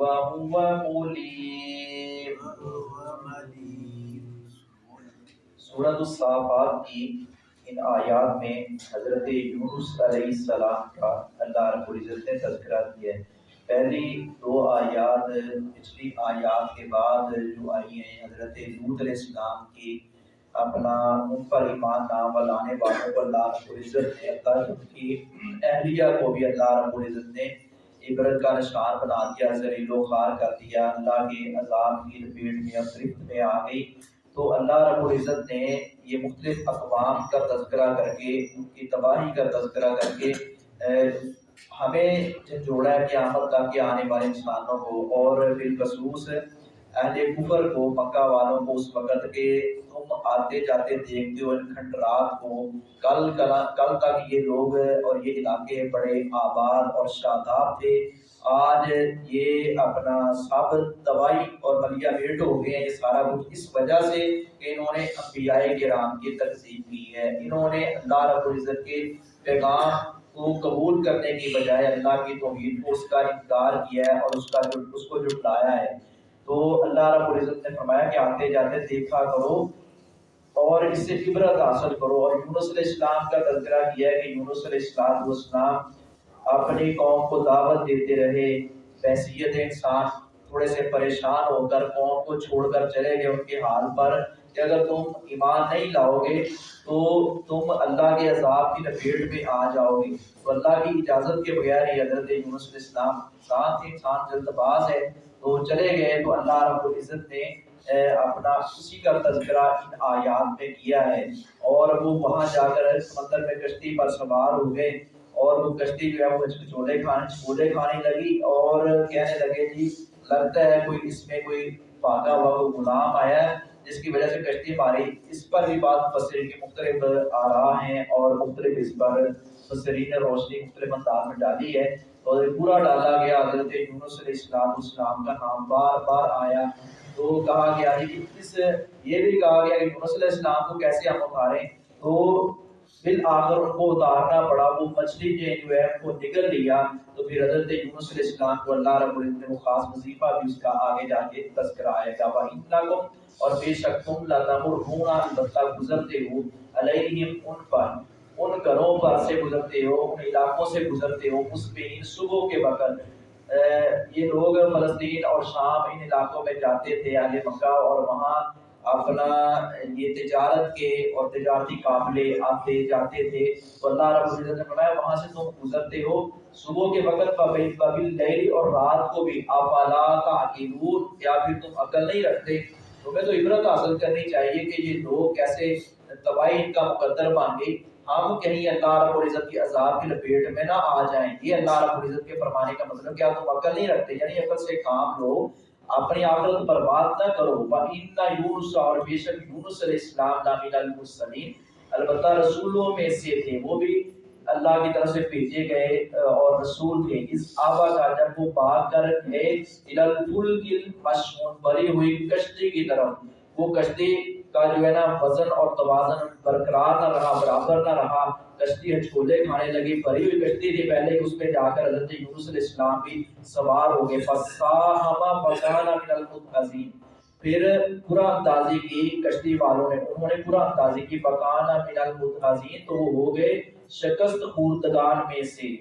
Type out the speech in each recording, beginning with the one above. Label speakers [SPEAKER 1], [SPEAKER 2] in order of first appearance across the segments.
[SPEAKER 1] وهو مليم. سورة الصافات کی ان آیات میں حضرت یونس علیہ السلام کا اللہ رب العزت نے تذکرہ کیا ہے۔ پہلی دو آیات، پچھلی آیات کے بعد جو آئی ہیں، حضرت لوت علیہ السلام کی اپنا ان پر ایمان نام لانے والوں کو اللہ رب العزت نے اللہ کی۔ اہلیہ کو بھی اللہ رب العزت نے عبرت کا نشان بنا دیا ذلیل و خوار کر دیا، اللہ کے عذاب کی لپیٹ میں اور گرفت میں آ گئی۔ تو اللہ رب العزت نے یہ مختلف اقوام کا تذکرہ کر کے، ان کی تباہی کا تذکرہ کر کے ہمیں جوڑا ہے قیامت تک کے آنے والے انسانوں کو اور بالخصوص اہل کفر کو، مکہ والوں کو اس وقت کے آتے جاتے دیکھتے ہو ان کھنڈرات کو کل کل تک یہ لوگ اور یہ علاقے بڑے آباد اور شاداب تھے۔ آج یہ اپنا سب تباہی اور ملیا میٹ ہو گئے ہیں، یہ سارا کچھ اس وجہ سے کہ انہوں نے انبیاء کرام کی تقسیم کی ہے۔ انہوں نے اللہ رب العزت کے پیغام کو قبول کرنے کی بجائے اللہ کی توحید کو اس کا انکار کیا ہے اور اس کا اس کو جٹلایا ہے۔ تو اللہ رب العزت نے فرمایا کہ آتے جاتے دیکھا کرو اور اس سے عبرت حاصل کرو۔ اور یونس علیہ السلام کا تذکرہ کیا ہے کہ یونس علیہ السلام السلام اپنی قوم کو دعوت دیتے رہے، بحثیت انسان تھوڑے سے پریشان ہو کر قوم کو چھوڑ کر چلے گئے ان کے حال پر کہ اگر تم ایمان نہیں لاؤ گے تو تم اللہ کے عذاب کی لپیٹ میں آ جاؤ گے تو اللہ کی اجازت کے بغیر ہی حضرت یونس علیہ السلام انسان تھے، انسان جلد باز ہے تو چلے گئے، تو اللہ رب العزت نے اپنا اسی کا تذکرہ ان آیات میں کیا ہے۔ اور وہ وہاں جا کر سمندر میں کشتی پر سوار ہو گئے۔ اور وہ کشتی جو ہے وہ چولے کھانے چولے کھانے لگی اور کہنے لگے جی لگتا ہے کوئی اس میں کوئی بھاگا ہوا کوئی غلام آیا ہے، جس کی وجہ سے کشتی ماری اس پر بھی بات فسرین کی مختلف آ رہا ہیں اور مختلف اس پر فسرین روشنی مختلف انداز میں ڈالی ہے۔ اور پورا ڈالا گیا، حضرت یونس علیہ السلام السلام کا نام بار بار آیا۔ تو کہا گیا کہ اس یہ بھی کہا گیا کہ یونس علیہ السلام کو کیسے ہم اتاریں؟ تو بالآخر ان کو اتارنا پڑا، وہ مچھلی نے جو ہے ان کو نکل لیا۔ تو پھر حضرت یونس علیہ السلام کو اللہ رب العزت نے وہ خاص وظیفہ بھی اس کا آگے جا کے تذکرہ آئے گا وَإِنَّكُمْ اور بے شک تم لَتَمُرْهُونَ البتہ گزرتے ہو، علیہم ان پر، ان گھروں پر سے گزرتے ہو، ان علاقوں سے گزرتے ہو، اس پہ ان صبح کے وقت یہ لوگ فلسطین اور شام ان علاقوں میں جاتے تھے، اہل مکہ، اور وہاں اپنا یہ تجارت کے اور تجارتی قافلے آتے جاتے تھے تو اللہ رب العزت نے فرمایا، وہاں سے تم گزرتے ہو۔ صبح کے وقت قبل قبل اور رات کو بھی افلا تعقلون یا پھر تم عقل نہیں رکھتے۔ تمہیں تو عبرت حاصل کرنی چاہیے کہ یہ لوگ کیسے تباہی ان کا مقدر بن گئی ہم کہیں اللہ رب العزت کی عذاب کی لپیٹ میں نہ آ جائیں۔ یہ اللہ رب العزت کے فرمانے کا مطلب کیا تم عقل نہیں رکھتے؟ یعنی عقل سے کام لو۔ اپنی آخرت برباد نہ کرو۔ وَإِنَّ یونس اور بے شک یونس علیہ السلام نامین المرسلین۔ البتہ رسولوں میں سے تھے، وہ بھی اللہ کی طرف سے بھیجے گئے، اور رسول تھے۔ اس آبا کا جب وہ بھاگ کر گئے الالفل کی مشہون بری ہوئی کشتی کی طرف۔ وہ کشتی کا جو ہے نا وزن اور توازن برقرار نہ رہا، برابر نہ رہا، کشتی ہچکولے کھانے لگی بھری ہوئی کشتی تھی پہلے، اس پہ جا کر حضرت یونس علیہ السلام بھی سوار ہو گئے۔ فَسَاهَمَ فَكَانَ مِنَ الْمُدْحَزِينَ پھر پورا اندازی کی کشتی والوں نے انہوں نے پورا اندازی کی فَكَانَ مِنَ الْمُدْحَزِينَ تو وہ ہو گئے شکست خوردگان میں سے۔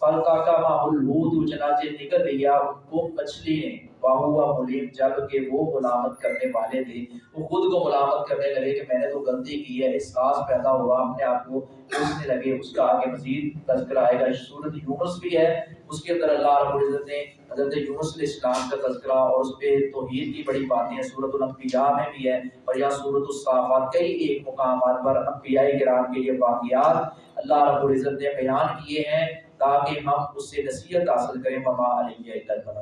[SPEAKER 1] فلکا کا ماحول لوت چنانچہ نکل لیا ان کو مچھلی نے واہوا ملیم، جبکہ وہ ملامت کرنے والے تھے۔ وہ خود کو ملامت کرنے لگے کہ میں نے تو غلطی کی ہے، احساس پیدا ہوا، اپنے آپ کو سوچنے لگے۔ اس کا آگے مزید تذکرہ آئے گا۔ سورت یونس بھی ہے۔ اس کے اندر اللہ رب العزت نے حضرت یونس علیہ السلام کا تذکرہ اور اس پہ توحید کی بڑی باتیں ہیں۔ سورت الانبیاء میں بھی ہے اور یا سورت الصافات کئی ایک مقامات پر انبیاء کرام کے لیے واقعات اللہ رب العزت نے بیان کیے ہیں تاکہ ہم اس سے نصیحت حاصل کریں۔ مما علیہ اللہ